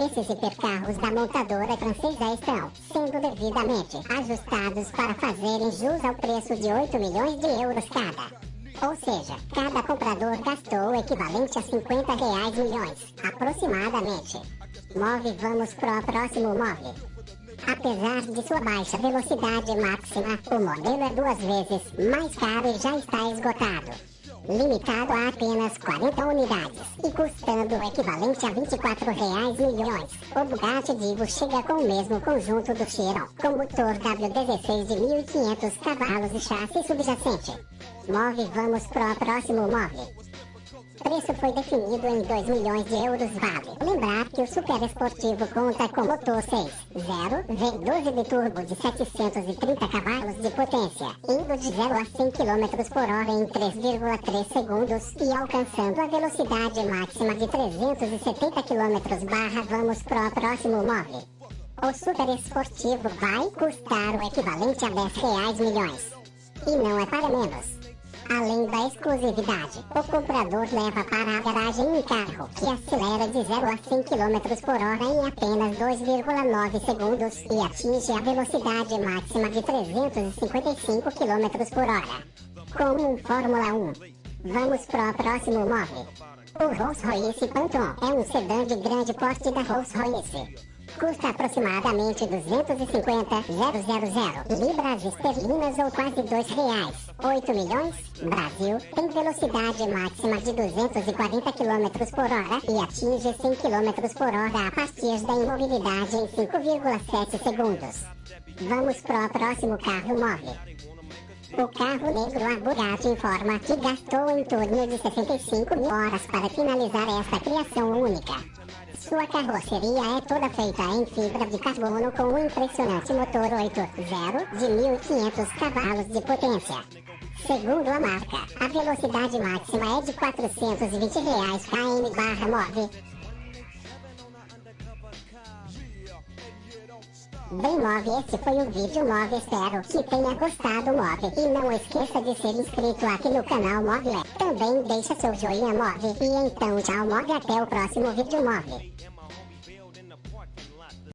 Esses hipercarros da montadora francesa estão sendo devidamente ajustados para fazerem jus ao preço de 8 milhões de euros cada. Ou seja, cada comprador gastou o equivalente a 50 reais milhões, aproximadamente. Move vamos pro próximo move. Apesar de sua baixa velocidade máxima, o modelo é duas vezes mais caro e já está esgotado. Limitado a apenas 40 unidades e custando o equivalente a 24 reais milhões. O Bugatti Divo chega com o mesmo conjunto do Chiron, com motor W16 de 1.500 cavalos e chassi subjacente. Move, vamos pro próximo move. Preço foi definido em 2 milhões de euros vale. Lembrar que o Super Esportivo conta com motor 6.0 V12 de turbo de 730 cavalos de potência, indo de 0 a 100 km por hora em 3,3 segundos e alcançando a velocidade máxima de 370 km barra vamos pro próximo move. O Super Esportivo vai custar o equivalente a 10 reais milhões. E não é para menos. Além da exclusividade, o comprador leva para a garagem um carro que acelera de 0 a 100 km por hora em apenas 2,9 segundos e atinge a velocidade máxima de 355 km por hora. Como um Fórmula 1. Vamos para o próximo móvel. O Rolls Royce Phantom é um sedã de grande porte da Rolls Royce custa aproximadamente 250 000 libras esterlinas ou quase 2 reais. 8 milhões? Brasil tem velocidade máxima de 240 km por hora e atinge 100 km por hora a partir da imobilidade em 5,7 segundos. Vamos para o próximo carro móvel. O carro negro a Bugatti informa que gastou em torno de 65 mil horas para finalizar esta criação única. Sua carroceria é toda feita em fibra de carbono com um impressionante motor 8.0 de 1.500 cavalos de potência. Segundo a marca, a velocidade máxima é de 420 reais km Bem Move, esse foi o vídeo Move, espero que tenha gostado Move. E não esqueça de ser inscrito aqui no canal Move. Também deixa seu joinha Move. E então tchau Move, até o próximo vídeo Move.